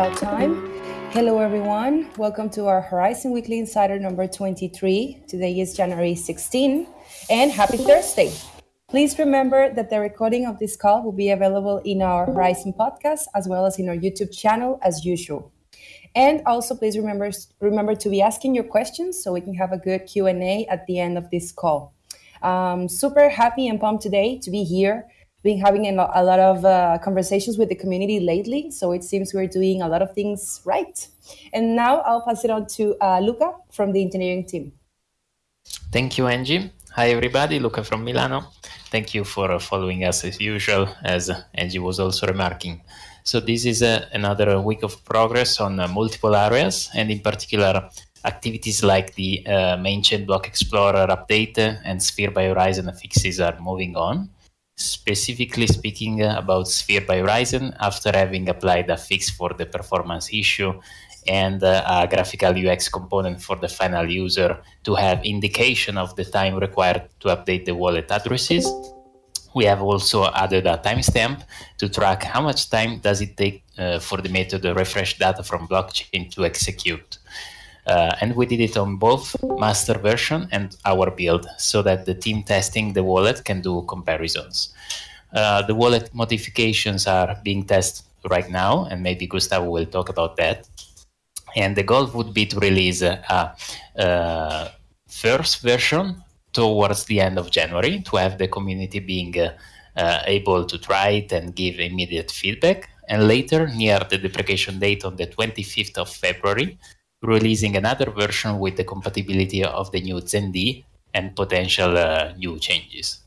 about time. Hello, everyone. Welcome to our Horizen Weekly Insider number 23. Today is January 16, and happy Thursday. Please remember that the recording of this call will be available in our Horizen podcast as well as in our YouTube channel as usual. And also, please remember remember to be asking your questions so we can have a good Q and A at the end of this call. Um, super happy and pumped today to be here. Been having a lot of uh, conversations with the community lately, so it seems we're doing a lot of things right. And now I'll pass it on to uh, Luca from the engineering team. Thank you, Angie. Hi, everybody. Luca from Milano. Thank you for following us as usual, as Angie was also remarking. So this is uh, another week of progress on uh, multiple areas, and in particular, activities like the uh, main chain block explorer update and sphere by horizen fixes are moving on specifically speaking about sphere by horizen after having applied a fix for the performance issue and uh, a graphical ux component for the final user to have indication of the time required to update the wallet addresses. We have also added a timestamp to track how much time does it take uh, for the method to refresh data from blockchain to execute uh, and we did it on both master version and our build so that the team testing the wallet can do comparisons. Uh, the wallet modifications are being tested right now, and maybe Gustavo will talk about that. And the goal would be to release a, a, a first version towards the end of January to have the community being uh, uh, able to try it and give immediate feedback. And later, near the deprecation date on the 25th of February, releasing another version with the compatibility of the new ZenD and potential uh, new changes.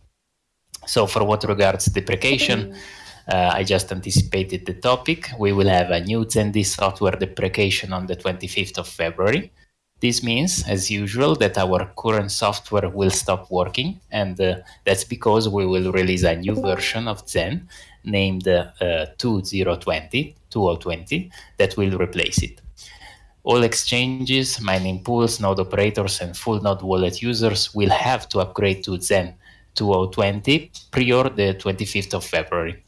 So for what regards deprecation, uh, I just anticipated the topic. We will have a new ZenD software deprecation on the 25th of February. This means, as usual, that our current software will stop working, and uh, that's because we will release a new version of Zen named uh, 2020, 2020 that will replace it. All exchanges, mining pools, node operators, and full node wallet users will have to upgrade to Zen 2020 prior the 25th of February.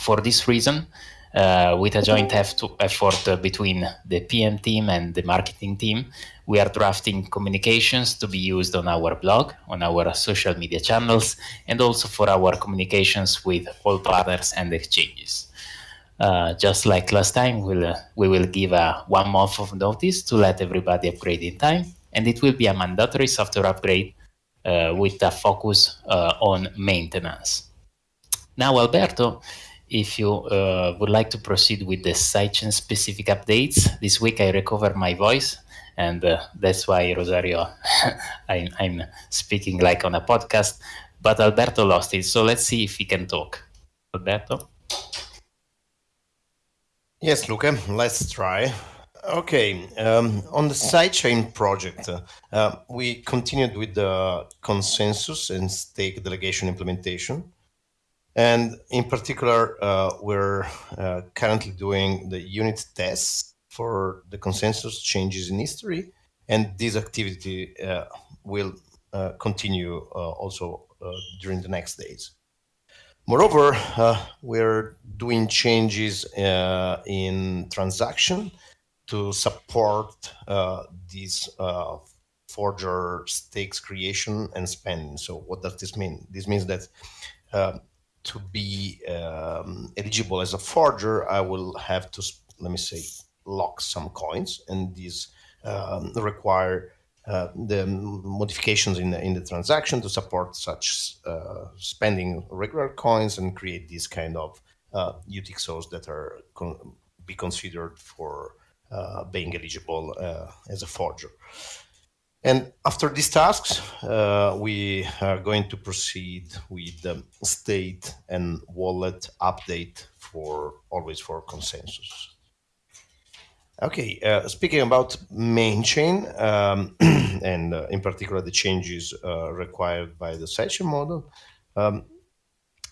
For this reason, uh, with a joint effort between the PM team and the marketing team, we are drafting communications to be used on our blog, on our social media channels, and also for our communications with all partners and exchanges. Uh, just like last time, we'll, uh, we will give a one month of notice to let everybody upgrade in time, and it will be a mandatory software upgrade uh, with a focus uh, on maintenance. Now, Alberto, if you uh, would like to proceed with the sidechain specific updates, this week I recovered my voice, and that's why, Rosario, I'm, I'm speaking like on a podcast, but Alberto lost it, so let's see if he can talk. Alberto? Yes, Luca, let's try. Okay, um, on the sidechain project, uh, we continued with the consensus and stake delegation implementation. And in particular, uh, we're uh, currently doing the unit tests for the consensus changes in history. And this activity uh, will uh, continue also during the next days. Moreover, uh, we're doing changes uh, in transaction to support uh, these forger stakes creation and spending. So what does this mean? This means that uh, to be um, eligible as a forger, I will have to, let me say, lock some coins and these um, require uh, the modifications in the, in the transaction to support such uh, spending regular coins and create these kind of uh, UTXOs that are con be considered for uh, being eligible uh, as a forger. And after these tasks, we are going to proceed with the state and wallet update for always for consensus. Okay, uh, speaking about main chain um, and uh, in particular the changes uh, required by the session model, um,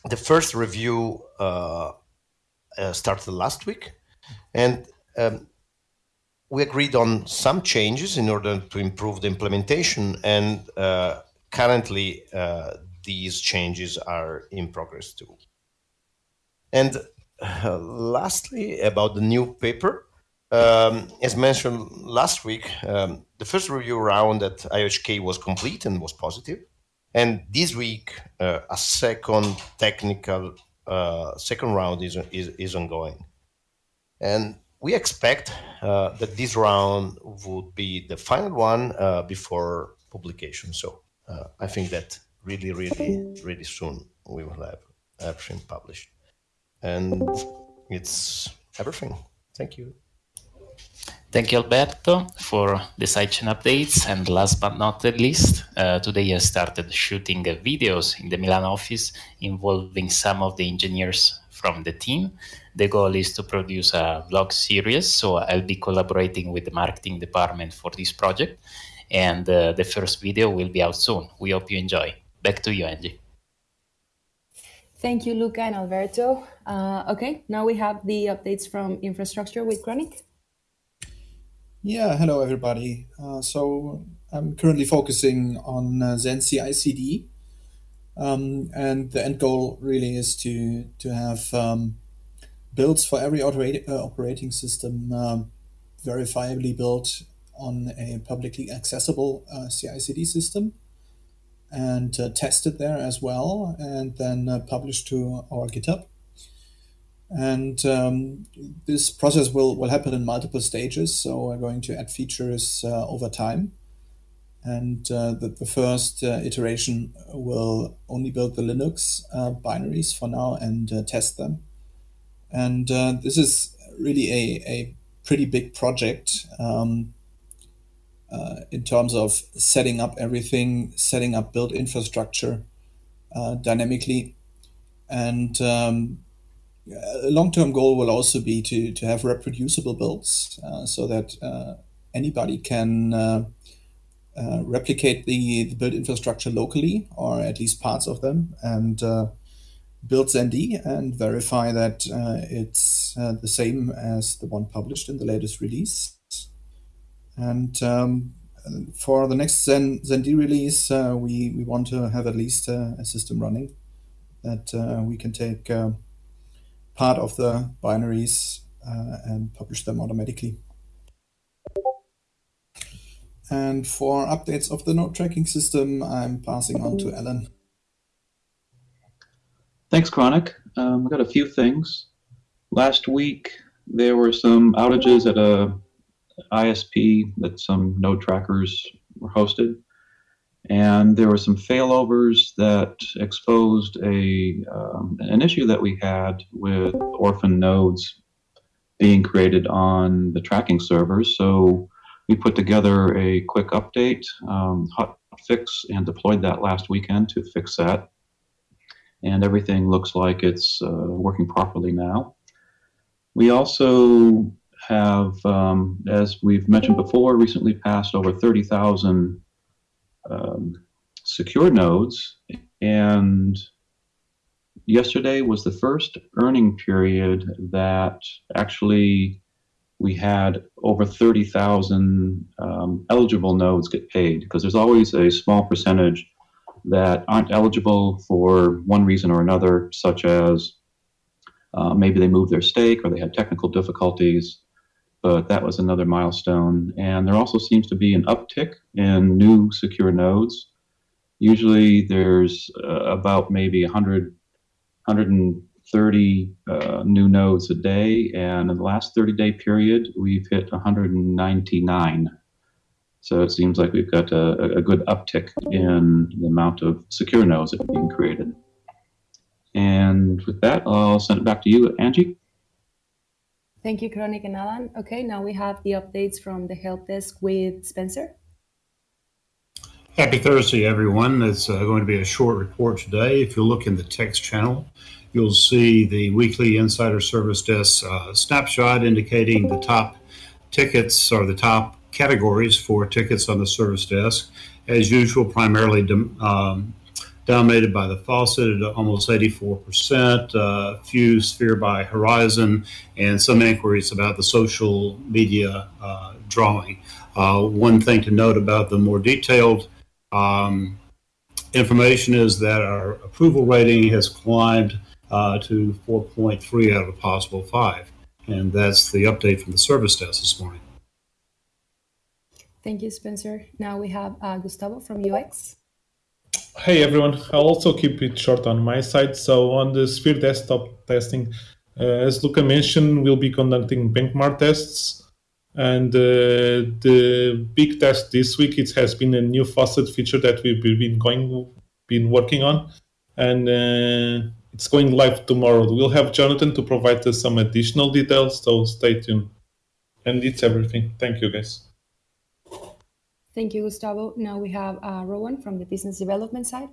the first review uh, uh, started last week, and um, we agreed on some changes in order to improve the implementation. And uh, currently, these changes are in progress too. And lastly, about the new paper. Um, as mentioned last week, um, the first review round at IHK was complete and was positive. And this week, uh, a second technical uh, second round is, is, is ongoing. And we expect uh, that this round would be the final one uh, before publication. So uh, I think that really, really, really soon we will have everything published. And it's everything. Thank you. Thank you, Alberto, for the sidechain updates. And last but not least, uh, today I started shooting uh, videos in the Milan office involving some of the engineers from the team. The goal is to produce a vlog series, so I'll be collaborating with the marketing department for this project. And uh, the first video will be out soon. We hope you enjoy. Back to you, Angie. Thank you, Luca and Alberto. Uh, okay, now we have the updates from infrastructure with Chronic. Yeah, hello everybody. Uh, so I'm currently focusing on uh, Zen CI/CD, um, and the end goal really is to to have um, builds for every operate, uh, operating system um, verifiably built on a publicly accessible uh, CI/CD system, and uh, tested there as well, and then uh, published to our GitHub. And um, this process will, will happen in multiple stages. So we're going to add features uh, over time. And uh, the, the first uh, iteration will only build the Linux uh, binaries for now and uh, test them. And uh, this is really a, a pretty big project um, in terms of setting up everything, setting up build infrastructure dynamically. And um, a long-term goal will also be to, to have reproducible builds uh, so that uh, anybody can uh, uh replicate the, the build infrastructure locally or at least parts of them and uh, build ZenD and verify that uh, it's the same as the one published in the latest release. And um, for the next Zen, ZenD release, we, we want to have at least a system running that we can take part of the binaries uh, and publish them automatically. And for updates of the node tracking system, I'm passing on to Alan. Thanks, Chronic. Um, I've got a few things. Last week, there were some outages at a ISP that some node trackers were hosted and there were some failovers that exposed a um, an issue that we had with orphan nodes being created on the tracking servers. So we put together a quick update, um, hot fix, and deployed that last weekend to fix that. And everything looks like it's uh, working properly now. We also have, um, as we've mentioned before, recently passed over 30,000 um, secure nodes. And yesterday was the first earning period that actually we had over 30,000 um, eligible nodes get paid because there's always a small percentage that aren't eligible for one reason or another, such as uh, maybe they moved their stake or they had technical difficulties but that was another milestone. And there also seems to be an uptick in new secure nodes. Usually there's uh, about maybe 100, 130 uh, new nodes a day, and in the last 30 day period, we've hit 199. So it seems like we've got a, a good uptick in the amount of secure nodes that are being created. And with that, I'll send it back to you, Angie. Thank you, Chronic and Alan. Okay, now we have the updates from the help desk with Spencer. Happy Thursday, everyone. It's uh, going to be a short report today. If you look in the text channel, you'll see the weekly Insider Service Desk uh, snapshot indicating the top tickets or the top categories for tickets on the service desk. As usual, primarily um, dominated by the faucet at almost 84%, uh, few sphere by horizen, and some inquiries about the social media uh, drawing. Uh, one thing to note about the more detailed um, information is that our approval rating has climbed uh, to 4.3 out of a possible five. And that's the update from the service desk this morning. Thank you, Spencer. Now we have uh, Gustavo from UX. Hey everyone, I'll also keep it short on my side. So on the Sphere desktop testing, uh, as Luca mentioned, we'll be conducting benchmark tests. And uh, the big test this week, it has been a new faucet feature that we've been going, been working on. And uh, it's going live tomorrow. We'll have Jonathan to provide us some additional details, so stay tuned. And it's everything. Thank you guys. Thank you, Gustavo. Now we have uh, Rowan from the business development side.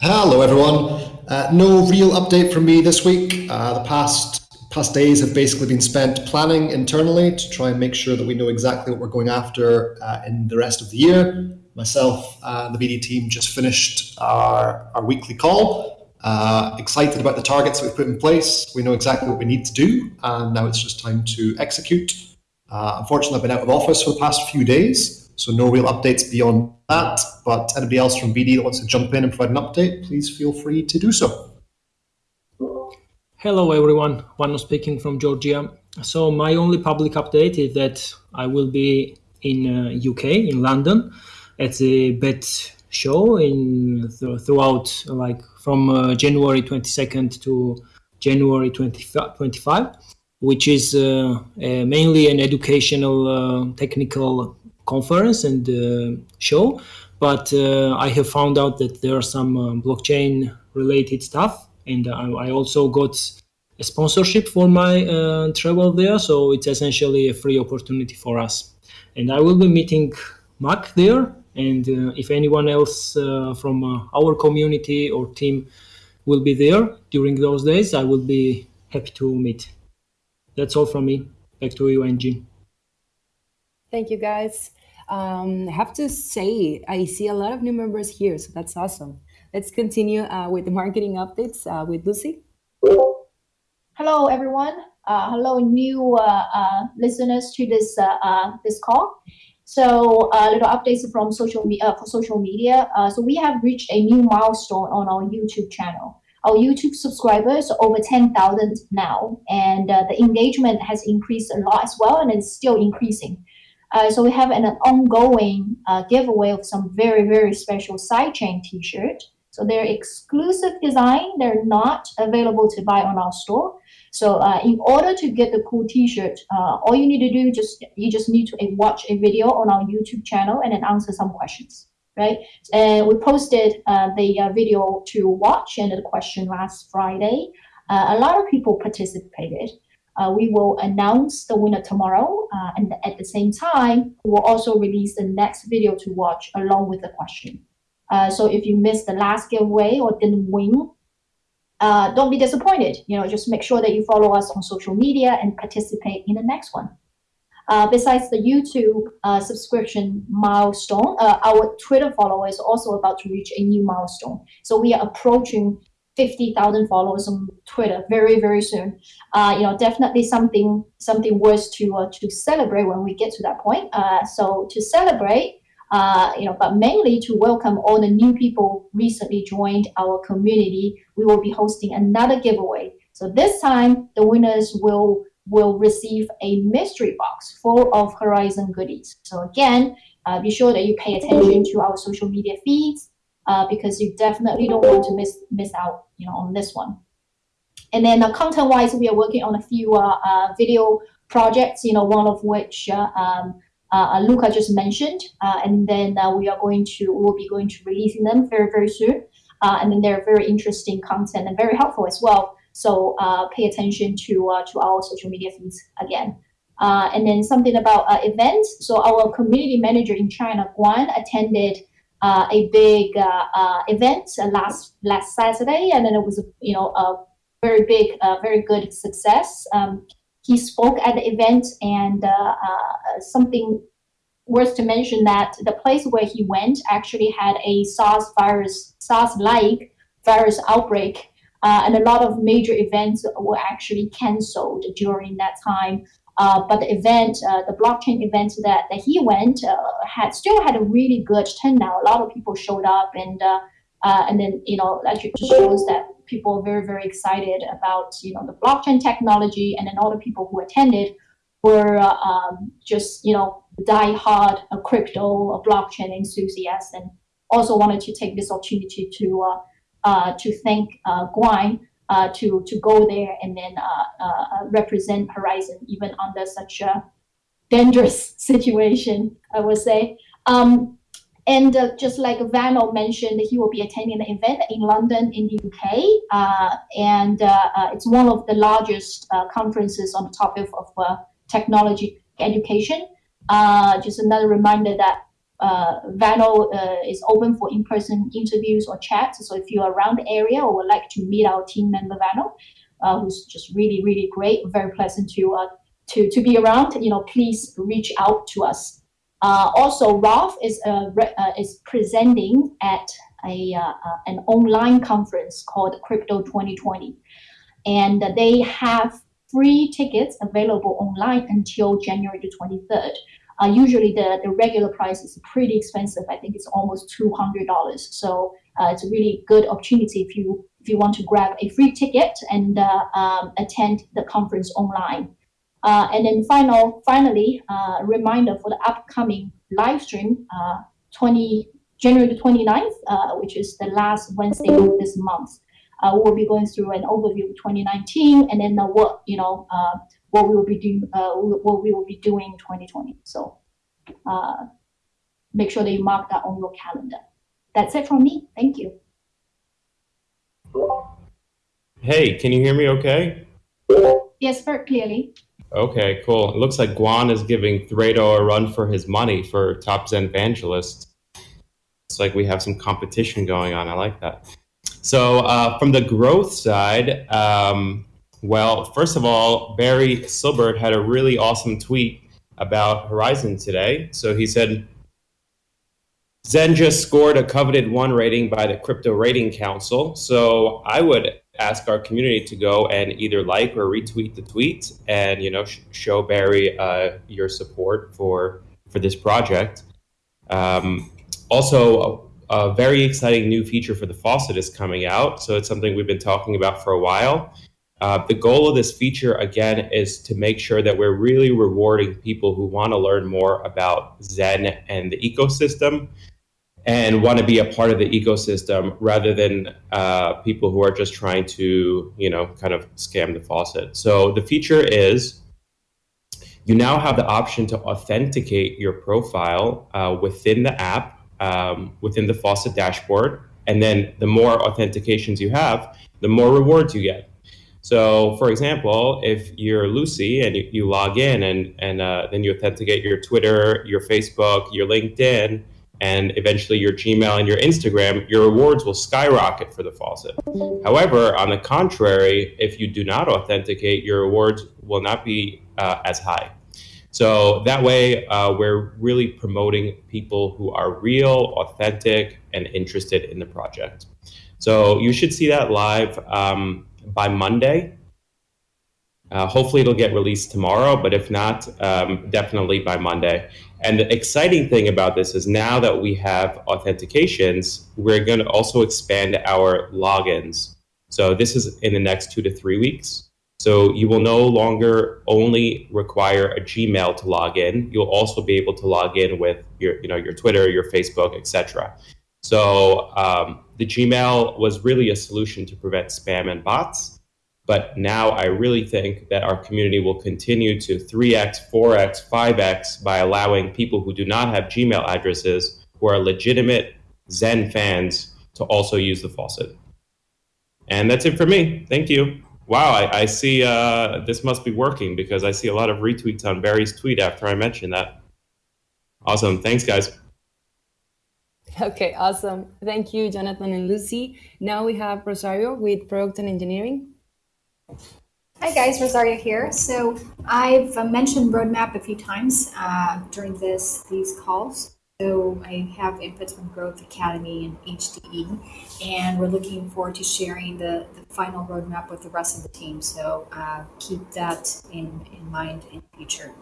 Hello, everyone. Uh, no real update from me this week. Uh, the past past days have basically been spent planning internally to try and make sure that we know exactly what we're going after uh, in the rest of the year. Myself and the BD team just finished our, our weekly call. Uh, excited about the targets that we've put in place. We know exactly what we need to do, and now it's just time to execute. Uh, unfortunately, I've been out of office for the past few days, so no real updates beyond that. But anybody else from BD that wants to jump in and provide an update, please feel free to do so. Hello, everyone. Vano speaking from Georgia. So my only public update is that I will be in uh, UK, in London, at the Bett show in th- throughout like from uh, January 22nd to January 20, 25 which is uh, uh, mainly an educational uh, technical conference and uh, show. But uh, I have found out that there are some uh, blockchain related stuff, and I also got a sponsorship for my travel there. So it's essentially a free opportunity for us. And I will be meeting Mac there. And if anyone else from our community or team will be there during those days, I will be happy to meet. That's all from me. Back to you, Angie. Thank you, guys. Um, I have to say, I see a lot of new members here, so that's awesome. Let's continue uh, with the marketing updates uh, with Lucy. Hello, everyone. Uh, hello, new uh, uh, listeners to this uh, this call. So, a little updates from social media for social media. so, we have reached a new milestone on our YouTube channel our YouTube subscribers are over 10,000 now, and uh, the engagement has increased a lot as well, and it's still increasing. Uh, so we have an, an ongoing uh, giveaway of some very, very special sidechain t-shirt. So they're exclusive design. They're not available to buy on our store. So uh, in order to get the cool t-shirt, uh, all you need to do just you just need to watch a video on our YouTube channel and then answer some questions right? And we posted uh, the uh, video to watch and the question last Friday. Uh, a lot of people participated. Uh, we will announce the winner tomorrow, uh, and at the same time, we will also release the next video to watch along with the question. So if you missed the last giveaway or didn't win, don't be disappointed. You know, just make sure that you follow us on social media and participate in the next one. Uh, besides the YouTube uh, subscription milestone, uh, our Twitter follower is also about to reach a new milestone. So we are approaching 50,000 followers on Twitter very, very soon. Uh, you know, definitely something something worth to uh, to celebrate when we get to that point. Uh, so to celebrate, you know, but mainly to welcome all the new people recently joined our community, we will be hosting another giveaway. So this time, the winners will will receive a mystery box full of Horizen goodies. So again, uh, be sure that you pay attention to our social media feeds uh, because you definitely don't want to miss miss out, you know, on this one. And then uh, content-wise, we are working on a few uh, uh, video projects. You know, one of which uh, um, Luca just mentioned, and then we are going to we will be going to releasing them very very soon. and then they're very interesting content and very helpful as well. So uh, pay attention to uh, to our social media feeds again. Uh, and then something about uh, events. So our community manager in China, Guan, attended uh, a big uh, event last last Saturday, and then it was you know a very big, very good success. Um, he spoke at the event, and something worth to mention that the place where he went actually had a SARS virus, SARS-like virus outbreak uh, and a lot of major events were actually canceled during that time. Uh, but the event, uh, the blockchain event that, that he went, uh, had still had a really good turnout. A lot of people showed up, and uh, uh, and then you know that just shows that people are very very excited about you know the blockchain technology, and then all the people who attended were um, just you know die hard a crypto, blockchain enthusiasts, and also wanted to take this opportunity to to thank uh, Guan uh, to to go there and then uh, uh, represent Horizen even under such a dangerous situation, I would say. Um, and uh, just like Vano mentioned, he will be attending the event in London in the UK. Uh, and uh, it's one of the largest conferences on the topic of technology education. just another reminder that uh, Vano uh, is open for in-person interviews or chats. So if you're around the area or would like to meet our team member Vano, uh, who's just really, really great, very pleasant to uh, to to be around, you know, please reach out to us. Uh, also, Ralph is uh, is presenting at a an online conference called Crypto 2020, and they have free tickets available online until January the 23rd. Uh, usually the, the regular price is pretty expensive. I think it's almost $200. So uh, it's a really good opportunity if you if you want to grab a free ticket and uh, um, attend the conference online. Uh, and then final, finally, uh, reminder for the upcoming live stream, uh, 20, January the 29th, which is the last Wednesday of this month. we'll be going through an overview of 2019 and then what, you know, what we will be doing, uh, what we will be doing in 2020. So uh, make sure that you mark that on your calendar. That's it from me. Thank you. Hey, can you hear me okay? Yes, very clearly. Okay, cool. It looks like Guan is giving Thredo a run for his money for top Zen evangelist. It's like we have some competition going on. I like that. So uh, from the growth side, um, well, first of all, Barry Silbert had a really awesome tweet about Horizen today. So he said, Zen just scored a coveted one rating by the Crypto Rating Council. So I would ask our community to go and either like or retweet the tweet and you know sh show Barry uh, your support for for this project. Um, also, a, a very exciting new feature for the faucet is coming out. So it's something we've been talking about for a while. Uh, the goal of this feature, again, is to make sure that we're really rewarding people who want to learn more about Zen and the ecosystem and want to be a part of the ecosystem rather than uh, people who are just trying to, you know, kind of scam the faucet. So the feature is you now have the option to authenticate your profile uh, within the app, um, within the faucet dashboard. And then the more authentications you have, the more rewards you get. So, for example, if you're Lucy and you, you log in and, and uh, then you authenticate your Twitter, your Facebook, your LinkedIn, and eventually your Gmail and your Instagram, your rewards will skyrocket for the faucet. However, on the contrary, if you do not authenticate, your rewards will not be uh, as high. So that way, uh, we're really promoting people who are real, authentic, and interested in the project. So you should see that live. Um, by Monday. Uh, hopefully it'll get released tomorrow, but if not, um, definitely by Monday. And the exciting thing about this is now that we have authentications, we're going to also expand our logins. So this is in the next two to three weeks. So you will no longer only require a Gmail to log in. You'll also be able to log in with your, you know, your Twitter, your Facebook, etc. So um, the Gmail was really a solution to prevent spam and bots. But now I really think that our community will continue to 3x, 4x, 5x by allowing people who do not have Gmail addresses, who are legitimate Zen fans, to also use the faucet. And that's it for me. Thank you. Wow, I, I see uh, this must be working because I see a lot of retweets on Barry's tweet after I mentioned that. Awesome. Thanks, guys. Okay, awesome. Thank you, Jonathan and Lucy. Now we have Rosario with Product and Engineering. Hi guys, Rosario here. So I've mentioned roadmap a few times uh, during this these calls. So I have inputs from Growth Academy and HDE, and we're looking forward to sharing the, the final roadmap with the rest of the team. So uh, keep that in, in mind in future.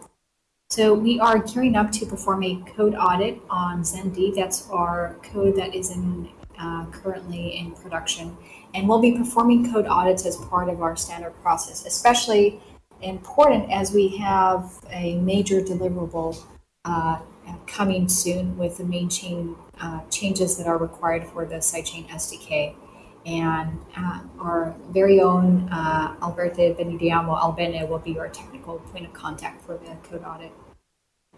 So we are gearing up to perform a code audit on ZenD. That's our code that is in uh, currently in production. And we'll be performing code audits as part of our standard process, especially important as we have a major deliverable uh, coming soon with the main chain uh, changes that are required for the sidechain SDK. And uh, our very own uh, Alberto Benidiamo Albene will be our technical point of contact for the code audit.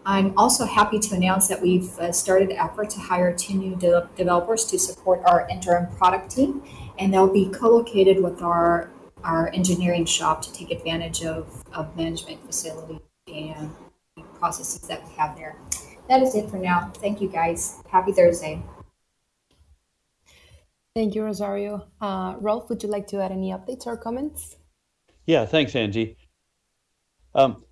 I'm also happy to announce that we've uh, started the effort to hire two new de developers to support our interim product team, and they'll be co-located with our our engineering shop to take advantage of, of management facility and processes that we have there. That is it for now. Thank you guys. Happy Thursday. Thank you, Rosario. Uh, Rolf, would you like to add any updates or comments? Yeah, thanks, Angie. Um,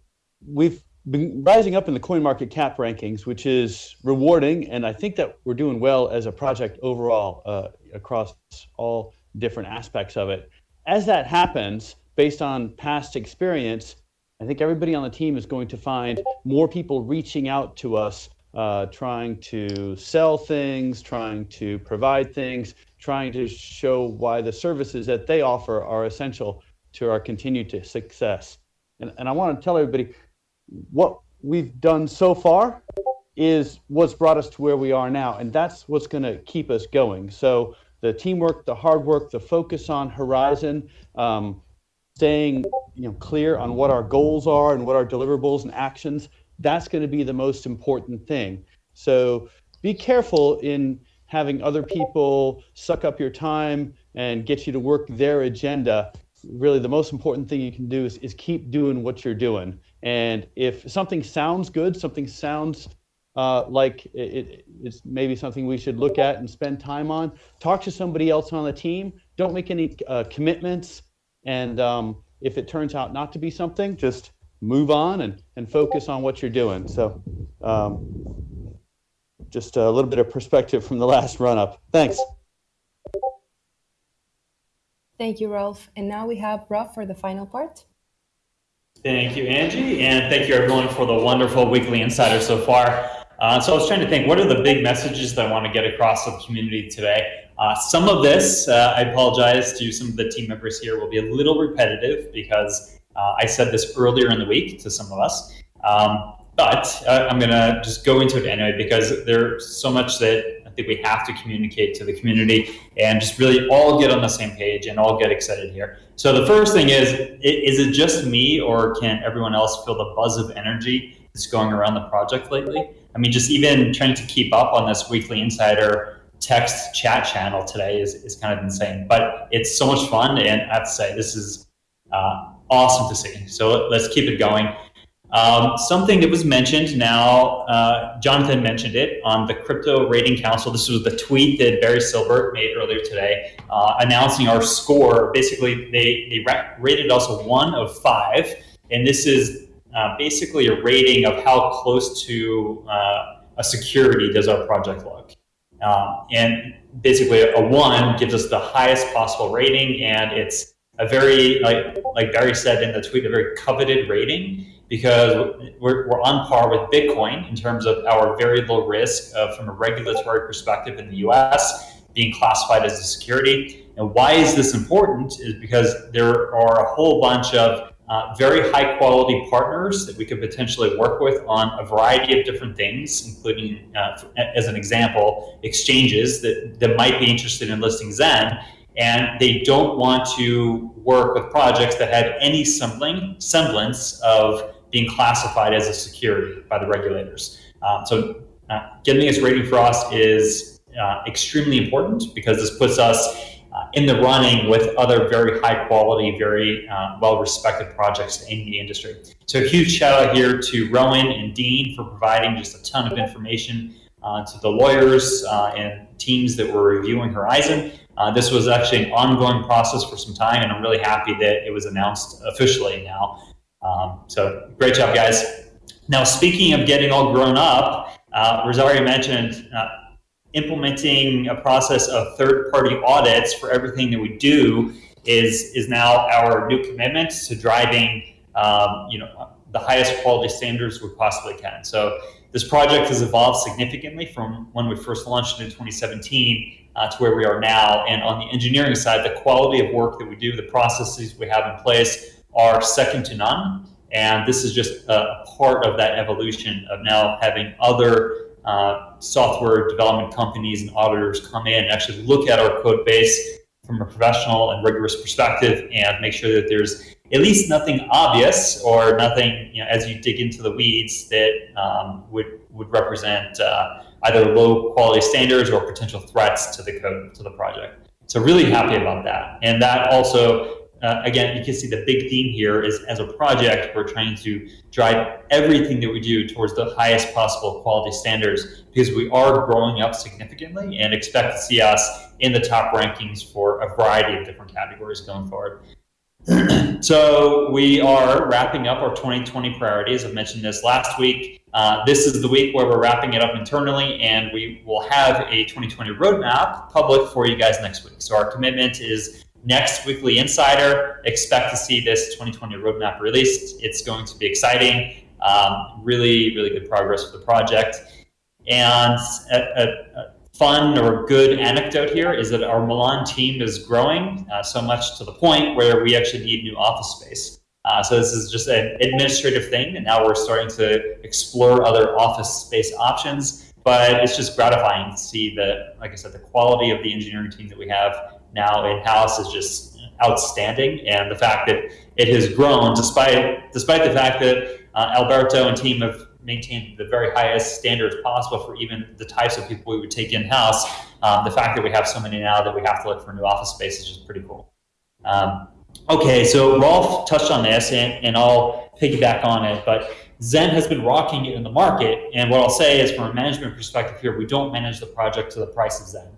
we've been rising up in the coin market cap rankings, which is rewarding, and I think that we're doing well as a project overall uh, across all different aspects of it. As that happens, based on past experience, I think everybody on the team is going to find more people reaching out to us, uh, trying to sell things, trying to provide things, trying to show why the services that they offer are essential to our continued success. And, and I want to tell everybody what we've done so far is what's brought us to where we are now, and that's what's going to keep us going. So the teamwork, the hard work, the focus on horizen, um, staying you know, clear on what our goals are and what our deliverables and actions, that's going to be the most important thing. So be careful in having other people suck up your time and get you to work their agenda. Really, the most important thing you can do is, is keep doing what you're doing. And if something sounds good, something sounds uh, like it, it's maybe something we should look at and spend time on, talk to somebody else on the team. Don't make any uh, commitments. And um, if it turns out not to be something, just move on and, and focus on what you're doing. So um, just a little bit of perspective from the last run up. Thanks. Thank you, Rolf. And now we have Rob for the final part. Thank you, Angie, and thank you everyone for the wonderful weekly insider so far. Uh, so I was trying to think, what are the big messages that I want to get across to the community today? Uh, some of this, uh, I apologize to some of the team members here, will be a little repetitive because uh, I said this earlier in the week to some of us. Um, but uh, I'm going to just go into it anyway because there's so much that Think we have to communicate to the community and just really all get on the same page and all get excited here. So the first thing is, is it just me or can everyone else feel the buzz of energy that's going around the project lately? I mean, just even trying to keep up on this weekly insider text chat channel today is, is kind of insane, but it's so much fun. And I have to say, this is uh, awesome to see. So let's keep it going. Um, something that was mentioned now, uh, Jonathan mentioned it on the Crypto Rating Council. This was the tweet that Barry Silbert made earlier today, uh, announcing our score. Basically, they, they rated us a one of five, and this is uh, basically a rating of how close to uh, a security does our project look. Um, and basically a one gives us the highest possible rating and it's a very, like, like Barry said in the tweet, a very coveted rating because we're, we're on par with Bitcoin in terms of our very low risk uh, from a regulatory perspective in the US being classified as a security. And why is this important is because there are a whole bunch of uh, very high quality partners that we could potentially work with on a variety of different things, including, uh, as an example, exchanges that, that might be interested in listing Zen, and they don't want to work with projects that have any semblance of being classified as a security by the regulators. Um, so uh, getting this rating for us is uh, extremely important because this puts us uh, in the running with other very high quality, very uh, well respected projects in the industry. So a huge shout out here to Rowan and Dean for providing just a ton of information uh, to the lawyers uh, and teams that were reviewing Horizen. Uh, this was actually an ongoing process for some time, and I'm really happy that it was announced officially now. Um, so great job, guys. Now, speaking of getting all grown up, uh, Rosario mentioned implementing a process of third-party audits for everything that we do is is now our new commitment to driving um, you know the highest quality standards we possibly can. So this project has evolved significantly from when we first launched in 2017 uh, to where we are now. And on the engineering side, the quality of work that we do, the processes we have in place are second to none. And this is just a part of that evolution of now having other uh, software development companies and auditors come in and actually look at our code base from a professional and rigorous perspective and make sure that there's at least nothing obvious or nothing, you know, as you dig into the weeds that um, would would represent uh, either low quality standards or potential threats to the code to the project. So really happy about that, and that also. Uh, again, you can see the big theme here is as a project, we're trying to drive everything that we do towards the highest possible quality standards because we are growing up significantly and expect to see us in the top rankings for a variety of different categories going forward. so we are wrapping up our 2020 priorities. I mentioned this last week. Uh, this is the week where we're wrapping it up internally, and we will have a 2020 roadmap public for you guys next week. So our commitment is next weekly insider. Expect to see this 2020 roadmap released. It's going to be exciting. Um, really, really good progress for the project. And a, a, a fun or good anecdote here is that our Milan team is growing uh, so much to the point where we actually need new office space. Uh, so this is just an administrative thing, and now we're starting to explore other office space options. But it's just gratifying to see that, like I said, the quality of the engineering team that we have now in house is just outstanding, and the fact that it has grown despite despite the fact that uh, Alberto and team have maintained the very highest standards possible for even the types of people we would take in-house. Um, the fact that we have so many now that we have to look for new office space is just pretty cool. Um, okay, so Rolf touched on this, and, and I'll piggyback on it, but Zen has been rocking it in the market, and what I'll say is from a management perspective here, we don't manage the project to the price of Zen.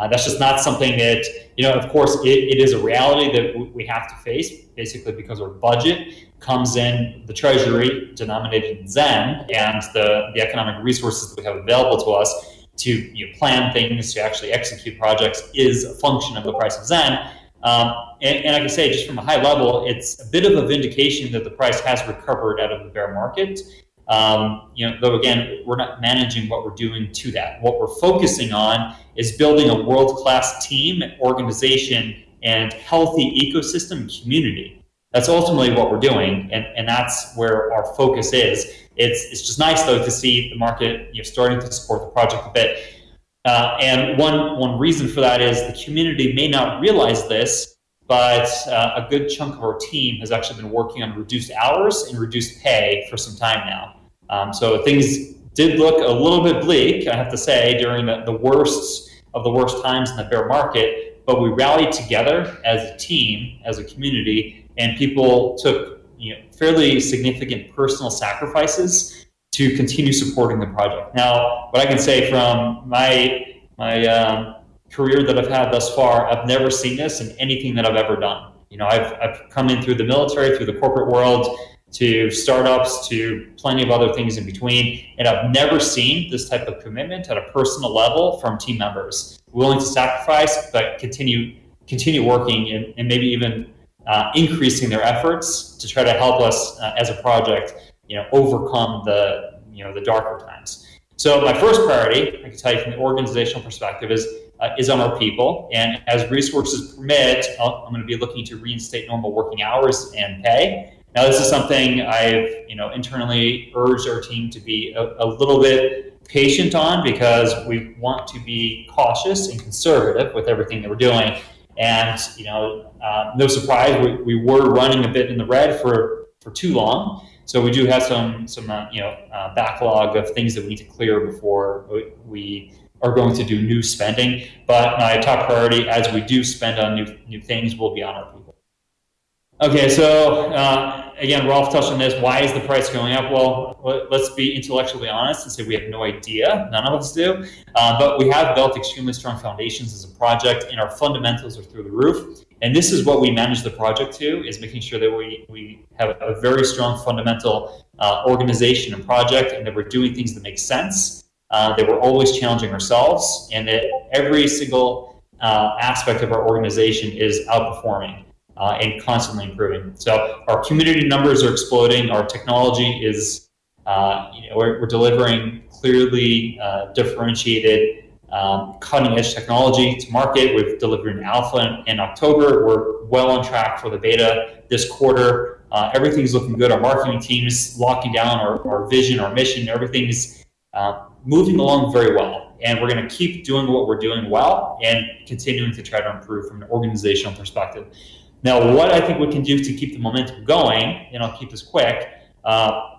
Uh, that's just not something that, you know, of course, it, it is a reality that we have to face, basically because our budget comes in the treasury denominated in Zen and the, the economic resources that we have available to us to you know, plan things, to actually execute projects is a function of the price of Zen. Um, and, and, I can say just from a high level, it's a bit of a vindication that the price has recovered out of the bear market. Um, you know, though again, we're not managing what we're doing to that. What we're focusing on is building a world-class team, organization, and healthy ecosystem community. That's ultimately what we're doing, and, and that's where our focus is. It's, it's just nice, though, to see the market you know, starting to support the project a bit. Uh, and one, one reason for that is the community may not realize this, but uh, a good chunk of our team has actually been working on reduced hours and reduced pay for some time now. Um, so things did look a little bit bleak, I have to say, during the, the worst of the worst times in the bear market, but we rallied together as a team, as a community, and people took you know, fairly significant personal sacrifices to continue supporting the project. Now, what I can say from my my um, career that I've had thus far, I've never seen this in anything that I've ever done. You know, I've, I've come in through the military, through the corporate world, to startups to plenty of other things in between. And I've never seen this type of commitment at a personal level from team members, willing to sacrifice, but continue continue working and, and maybe even uh, increasing their efforts to try to help us uh, as a project, you know, overcome the you know the darker times. So my first priority, I can tell you from the organizational perspective, is uh, is on our people. And as resources permit, i am going to be looking to reinstate normal working hours and pay. Now, this is something I've, you know, internally urged our team to be a, a little bit patient on because we want to be cautious and conservative with everything that we're doing. And, you know, uh, no surprise, we, we were running a bit in the red for, for too long. So we do have some, some uh, you know, uh, backlog of things that we need to clear before we are going to do new spending. But my top priority as we do spend on new, new things will be on our people. Okay, so uh, again, Rolf touched on this. Why is the price going up? Well, let's be intellectually honest and say we have no idea. None of us do. Uh, but we have built extremely strong foundations as a project, and our fundamentals are through the roof. And this is what we manage the project to, is making sure that we, we have a very strong fundamental uh, organization and project, and that we're doing things that make sense, uh, that we're always challenging ourselves, and that every single uh, aspect of our organization is outperforming uh, and constantly improving. So our community numbers are exploding. Our technology is, uh, you know, we're, we're delivering clearly uh, differentiated um, cutting edge technology to market. We've delivered an alpha in, in, October. We're well on track for the beta this quarter. Uh, everything's looking good. Our marketing team is locking down our, our vision, our mission. Everything's uh, moving along very well. And we're going to keep doing what we're doing well and continuing to try to improve from an organizational perspective. Now, what I think we can do to keep the momentum going, and I'll keep this quick, uh,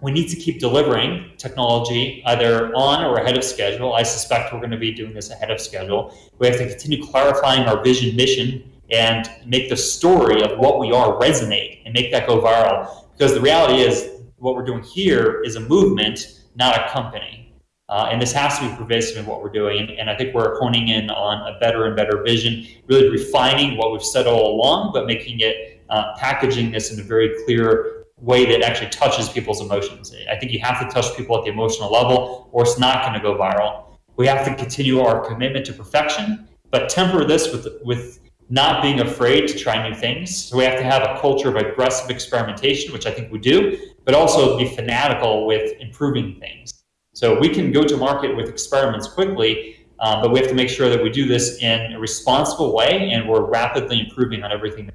we need to keep delivering technology either on or ahead of schedule. I suspect we're going to be doing this ahead of schedule. We have to continue clarifying our vision, mission, and make the story of what we are resonate and make that go viral. Because the reality is, what we're doing here is a movement, not a company. Uh, and this has to be pervasive in what we're doing. And, I think we're honing in on a better and better vision, really refining what we've said all along, but making it, uh, packaging this in a very clear way that actually touches people's emotions. I think you have to touch people at the emotional level, or it's not going to go viral. We have to continue our commitment to perfection, but temper this with, with not being afraid to try new things. So we have to have a culture of aggressive experimentation, which I think we do, but also be fanatical with improving things. So we can go to market with experiments quickly, uh, but we have to make sure that we do this in a responsible way and we're rapidly improving on everything.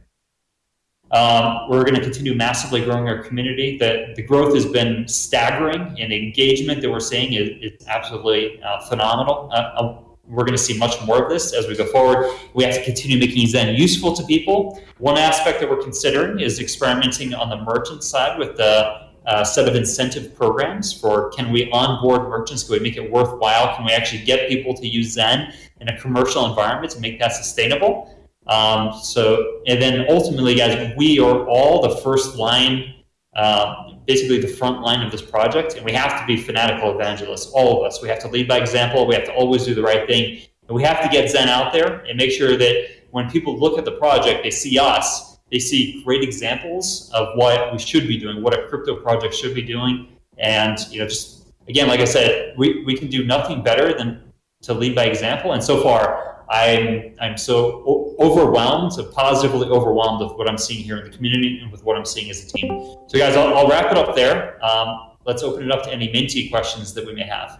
Um, we're going to continue massively growing our community. The, the growth has been staggering and the engagement that we're seeing is, is absolutely uh, phenomenal. Uh, uh we're going to see much more of this as we go forward. We have to continue making Zen useful to people. One aspect that we're considering is experimenting on the merchant side with the set of incentive programs for can we onboard merchants? Can we make it worthwhile? Can we actually get people to use Zen in a commercial environment to make that sustainable? Um, so, and then ultimately, guys, we are all the first line, uh, basically the front line of this project, and we have to be fanatical evangelists, all of us. We have to lead by example. We have to always do the right thing. And we have to get Zen out there and make sure that when people look at the project, they see us they see great examples of what we should be doing, what a crypto project should be doing. And, you know, just again, like I said, we, we can do nothing better than to lead by example. And so far, I'm, I'm so overwhelmed, so positively overwhelmed with what I'm seeing here in the community and with what I'm seeing as a team. So guys, I'll, I'll wrap it up there. Um, let's open it up to any Minty questions that we may have.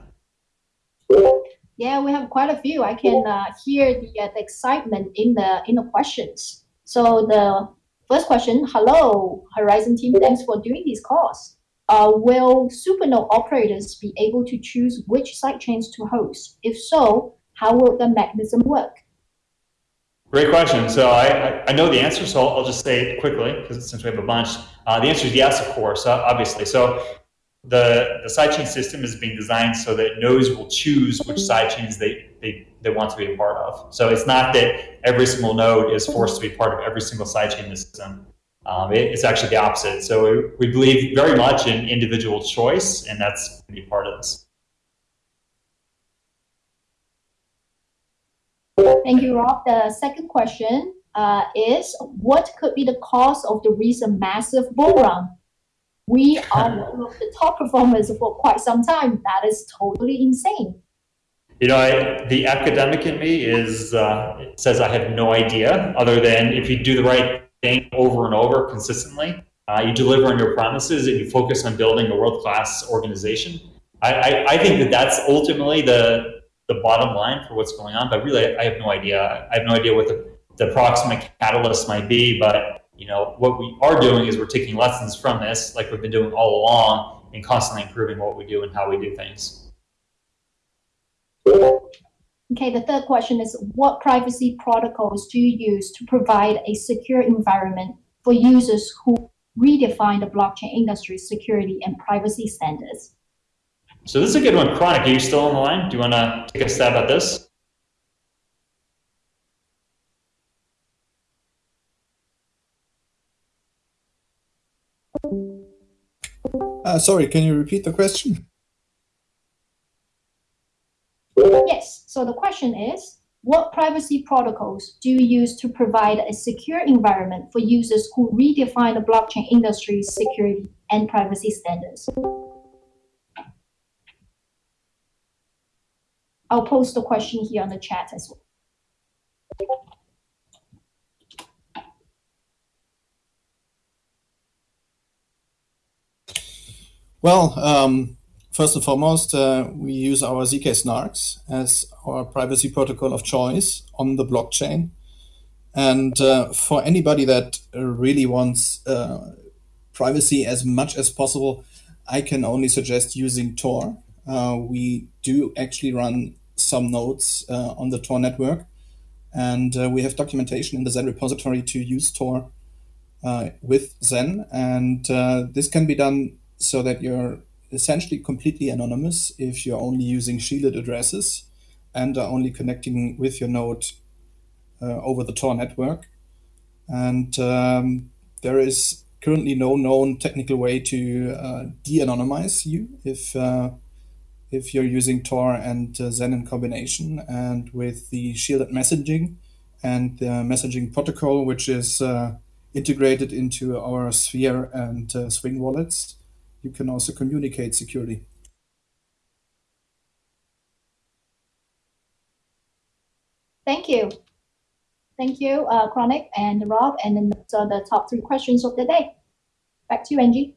Yeah, we have quite a few. I can uh, hear the, uh, the excitement in the in the questions. So the First question, hello, Horizen team, thanks for doing these calls. Uh, will Supernode operators be able to choose which sidechains to host? If so, how will the mechanism work? Great question. So I, I know the answer, so I'll just say it quickly because since we have a bunch. Uh, the answer is yes, of course, uh, obviously. So the, the sidechain system is being designed so that nodes will choose which sidechains they, they, they want to be a part of. So it's not that every single node is forced to be part of every single sidechain in system. Um, it, it's actually the opposite. So we, we believe very much in individual choice, and that's going to be part of this. Thank you, Rob. The second question uh, is, what could be the cause of the recent massive bull run? We are one of the top performers for quite some time. That is totally insane. You know, I, the academic in me is uh, says I have no idea, other than if you do the right thing over and over consistently, uh, you deliver on your promises, and you focus on building a world class organization. I, I, I, think that that's ultimately the the bottom line for what's going on. But really, I have no idea. I have no idea what the, the approximate catalyst might be. But you know, what we are doing is we're taking lessons from this, like we've been doing all along, and constantly improving what we do and how we do things. Okay, the third question is what privacy protocols do you use to provide a secure environment for users who redefine the blockchain industry's security and privacy standards? So this is a good one. Chronic, are you still on the line? Do you want to take a stab at this? Uh, sorry, can you repeat the question? Yes. So the question is, what privacy protocols do you use to provide a secure environment for users who redefine the blockchain industry's security and privacy standards? I'll post the question here on the chat as well. Well, um, first and foremost, uh, we use our ZK snarks as our privacy protocol of choice on the blockchain. And uh, for anybody that really wants uh, privacy as much as possible, I can only suggest using Tor. Uh, we do actually run some nodes uh, on the Tor network, and uh, we have documentation in the Zen repository to use Tor with Zen. And this can be done so that you're essentially completely anonymous if you're only using shielded addresses and are only connecting with your node uh, over the Tor network. And um, there is currently no known technical way to uh, de-anonymize you if uh, if you're using Tor and uh, Zen in combination. And with the shielded messaging and the messaging protocol, which is uh, integrated into our Sphere and uh, Swing wallets, you can also communicate securely. Thank you. Thank you, uh, Chronic and Rob. And then those are the top three questions of the day. Back to you, Angie.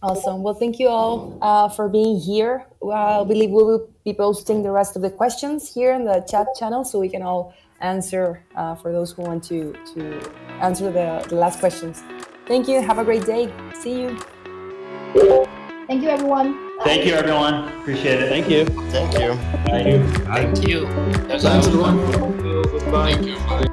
Awesome. Well, thank you all uh, for being here. I believe we will be posting the rest of the questions here in the chat channel so we can all answer uh, for those who want to, to answer the, the last questions. Thank you. Have a great day. See you. Thank you, everyone. Thank you, everyone. Appreciate it. Thank you. Thank you. Thank you. Thank you. Thanks, everyone. Thank you. Bye.